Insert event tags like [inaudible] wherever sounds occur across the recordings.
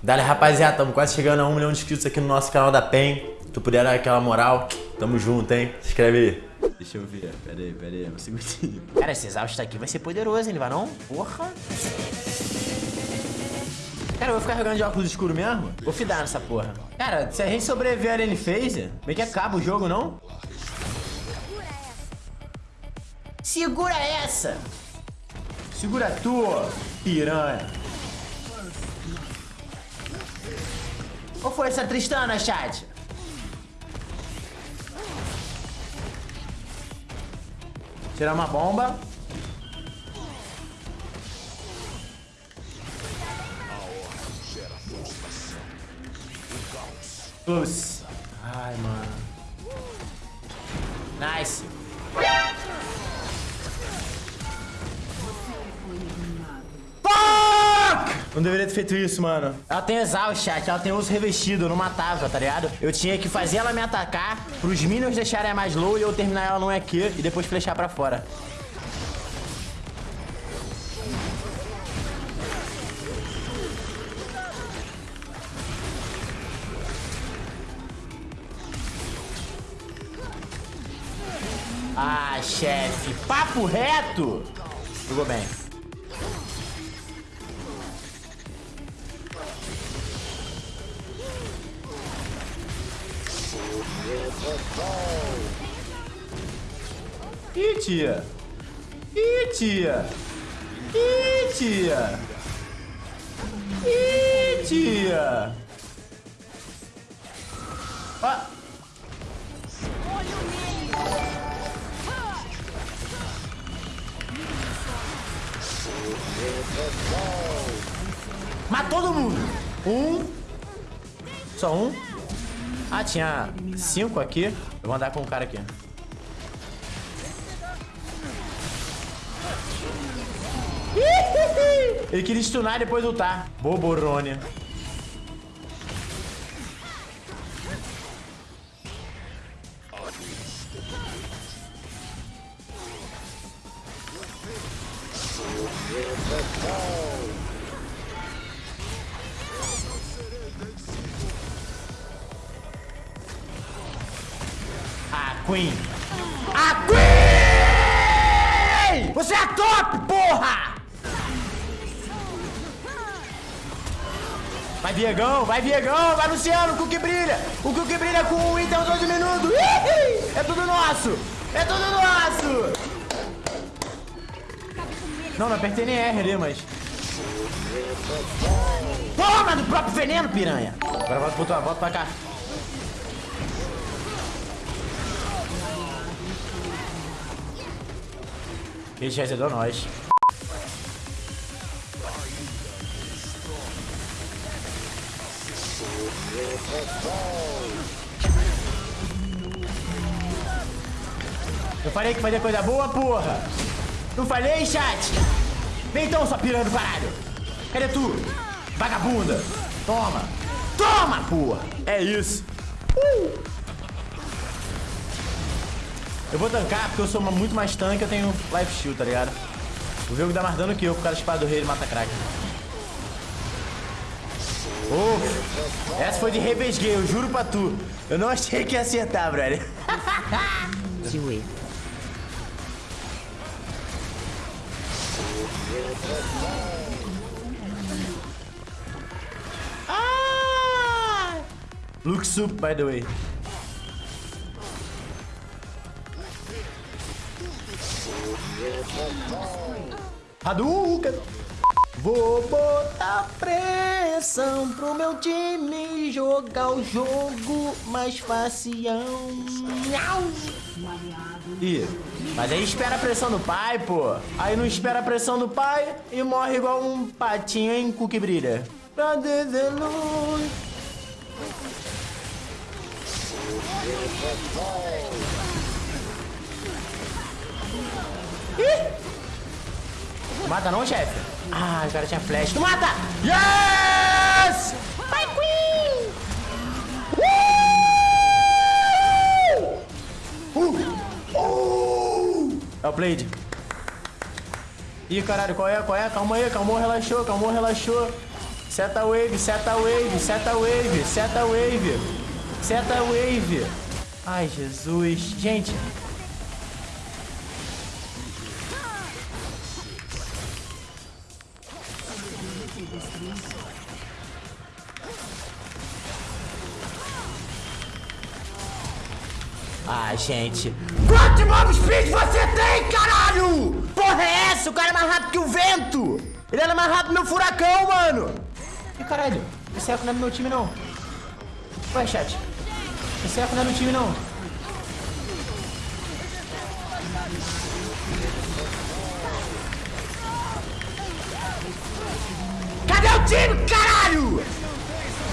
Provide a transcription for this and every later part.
Dale, rapaziada, estamos quase chegando a um milhão de inscritos aqui no nosso canal da PEN. Se tu puder dar aquela moral, tamo junto, hein? Se inscreve aí. Deixa eu ver, pera aí, pera aí, um segundinho. [laughs] Cara, esse exausto aqui vai ser poderoso, hein, não vai não? Porra. Cara, eu vou ficar jogando de óculos escuro mesmo? Vou fidar nessa porra. Cara, se a gente sobreviver a Lane Phase, meio que acaba o jogo, não? Segura essa! Segura tu, piranha. Qual foi essa Tristana, chat? Tirar uma bomba. Close. Ai, mano. Nice. Não deveria ter feito isso, mano. Ela tem exaust, chat. Ela tem uso revestido. Eu não matava, tá ligado? Eu tinha que fazer ela me atacar, pros minions deixarem mais low e eu terminar ela no EQ e depois flechar pra fora. Ah, chefe. Papo reto. Jogou bem. Ih, tia. Ih, tia. Ih, tia. Ih, tia. Ó. Mata todo mundo. Um. Só um. Ah, tinha cinco aqui. Eu vou andar com um cara aqui. Ele queria stunar e depois lutar. Boborônia. A Queen. A Queen! Você é top, porra! Vai Viegão, vai Viegão, vai Luciano, o que brilha. O que brilha com o item 12 minutos. É tudo nosso. É tudo nosso. Não, não apertei nem R ali, mas... Toma do próprio veneno, piranha. Agora volta pra cá. Ele já azedou nós. Eu falei que fazia coisa boa, porra! Não falei, chat? Vem então, sua piranha do caralho! Cadê tu? Vagabunda! Toma! Toma, porra! É isso! Uh! Eu vou tancar porque eu sou muito mais tanque eu tenho life steal, tá ligado? O jogo dá mais dano que eu, com o cara espada do rei ele mata crack. Oh, essa foi de revesguei, eu juro pra tu. Eu não achei que ia acertar, brother. [laughs] Ah! Look soup, by the way. Hadouken! Vou botar pressão pro meu time jogar o jogo mais facião. Ih, mas aí espera a pressão do pai, pô. Aí não espera a pressão do pai e morre igual um patinho em cu brilha. Pra dizer. Ih! Mata não, chefe? Ah, o cara tinha flash. Tu mata! Yes! Vai, Queen! Uh! Uh! Uh! É o Blade. Ih, caralho, qual é? Qual é? Calma aí, calmou, relaxou, calmou, relaxou. Seta wave, seta wave, seta wave, seta wave. Seta wave. Ai, Jesus. Gente. Ah, gente. Quanto mob speed você tem, caralho? Porra é essa? O cara é mais rápido que o vento. Ele era mais rápido que meu furacão, mano. Ih, caralho. Esse eco não é do meu time, não. Ué, chat. Esse eco não é do time, não. Cadê o time, caralho?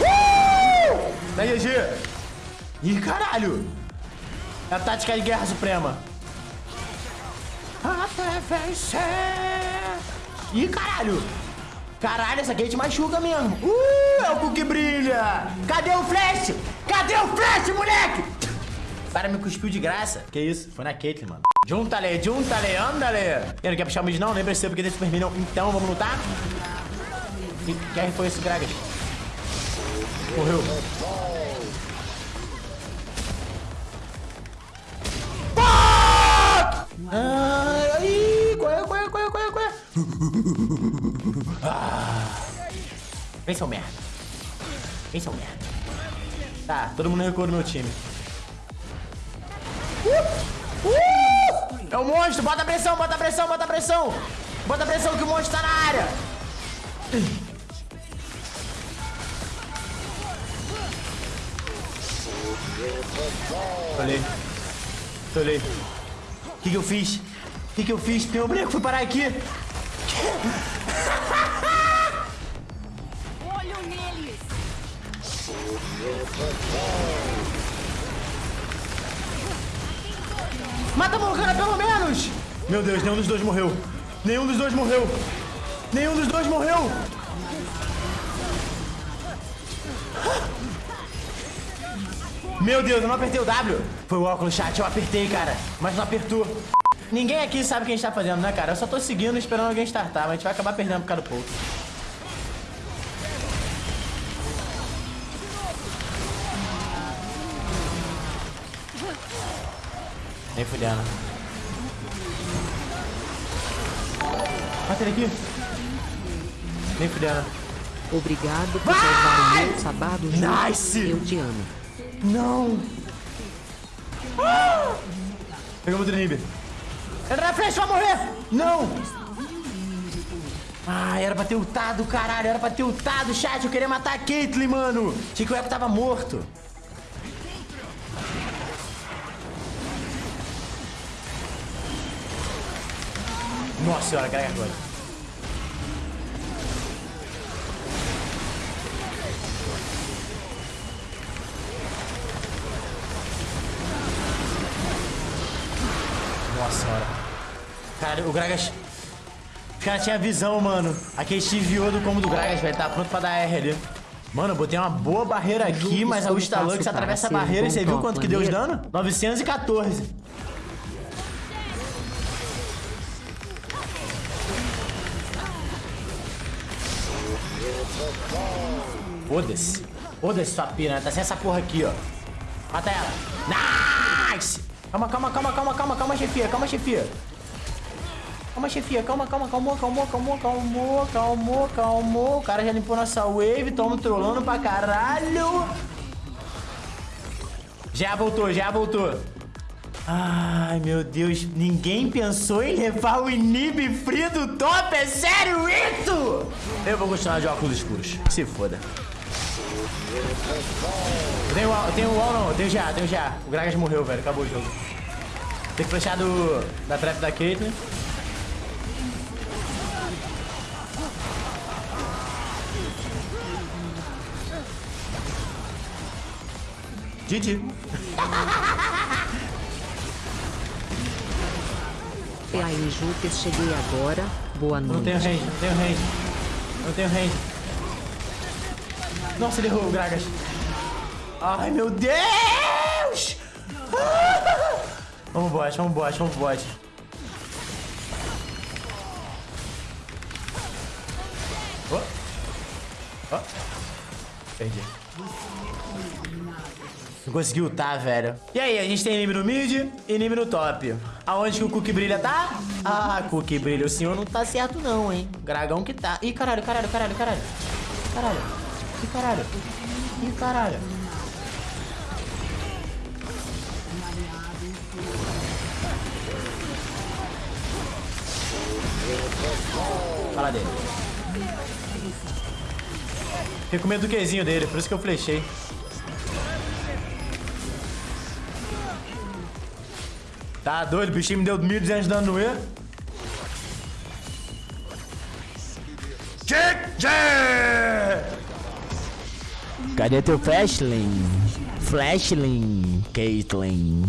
Uh! Da GG. Ih, caralho. É a tática de guerra suprema. Até vencer. Ih, caralho. Caralho, essa aqui te machuca mesmo. Uh, é o que brilha. Cadê o flash? Cadê o flash, moleque? Para me cuspiu de graça. Que isso? Foi na Caitlyn, mano. Junta-lhe, junta-lhe, anda-lhe. E não quer puxar o mid não? Nem precisa porque tem Super Minion. Então, vamos lutar? Que, que foi esse Gragas? Morreu. Vem, seu merda. Vem, seu merda. Tá, todo mundo recuou no meu time. Uh! Uh! É o monstro, bota pressão, bota pressão, bota pressão. Bota pressão que o monstro tá na área. Olhei. Olhei. O que, que eu fiz? O que, que eu fiz? Meu boneco foi parar aqui. Mata a Morgana pelo menos! Meu Deus, nenhum dos dois morreu. Nenhum dos dois morreu. Nenhum dos dois morreu. Meu Deus, eu não apertei o W. Foi o óculos chat, eu apertei, cara. Mas não apertou. Ninguém aqui sabe o que a gente tá fazendo, né, cara? Eu só tô seguindo esperando alguém startar, mas a gente vai acabar perdendo por causa do pouco. Nem fudendo. Mata ele aqui. Nem fudendo. Obrigado por salvar o meu sabado junto. Nice! Eu te amo. Não! Ah! Pegamos o Drib. Entra na frente, vai morrer! Não! Ah, era pra ter ultado, caralho. Era pra ter ultado, chat. Eu queria matar a Caitlyn, mano. Achei que o Echo tava morto. Nossa senhora, carrega agora. Nossa senhora. Cara, o Gragas. Os caras tinham visão, mano. Aquele desviou do combo do Gragas, velho. Tá pronto pra dar R ali. Mano, eu botei uma boa barreira aqui, mas a como Usta Lux faço atravessa a barreira e um você viu quanto que deu de dano? 914. Foda-se. Foda-se sua piranha. Tá sem essa porra aqui, ó. Mata ela. Nice! Calma, calma, calma, calma, calma, calma, chefia. Calma, chefia. Calma, chefia. Calma, calma, calma, calma, calma, calma, calma, calma. O cara já limpou nossa wave. Tamo trolando pra caralho. Já voltou, já voltou. Ai, meu Deus. Ninguém pensou em levar o inib free do top? É sério isso? Eu vou continuar de óculos escuros. Se foda. Wall, eu tenho wall não, eu tenho já, eu tenho já. O Gragas morreu, velho, acabou o jogo. Tem que flechar do, da trap da Caitlyn. GG. [laughs] Aí, Júpiter, cheguei agora. Boa Não noite. tenho range, não tenho range. Não tenho range. Nossa, ele errou o Gragas. Ai, meu Deus! Ah! Vamos bot, vamos bot, vamos bot. Oh. Perdi. Não conseguiu tá, velho. E aí, a gente tem inimigo no mid e inimigo no top. Aonde que o Cookie Brilha tá? Ah, Cookie Brilha, o senhor não tá certo não, hein. Dragão que tá. Ih, caralho, caralho, caralho, caralho. Caralho. Ih, caralho. Ih, caralho. Fala dele. Fiquei com medo do Qzinho dele, por isso que eu flechei. Tá doido, o bichinho me deu 1.200 de dano no E. Cadê teu Flashling? Flashling, Caitlyn.